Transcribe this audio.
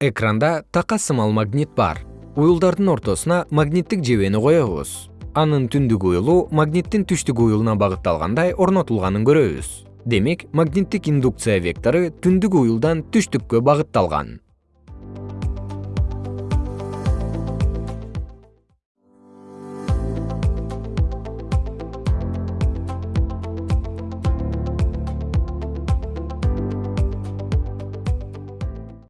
экранда така сымал магнит бар. Уюлдардын ортосуна магниттик жебени коебуз. Анын түндүк уюлу магниттин түштүк уюлуна багытталгандай орнотулганын көрөбүз. Демек магниттик индукция вектору түндүк уюлдан түштүккө багытталган.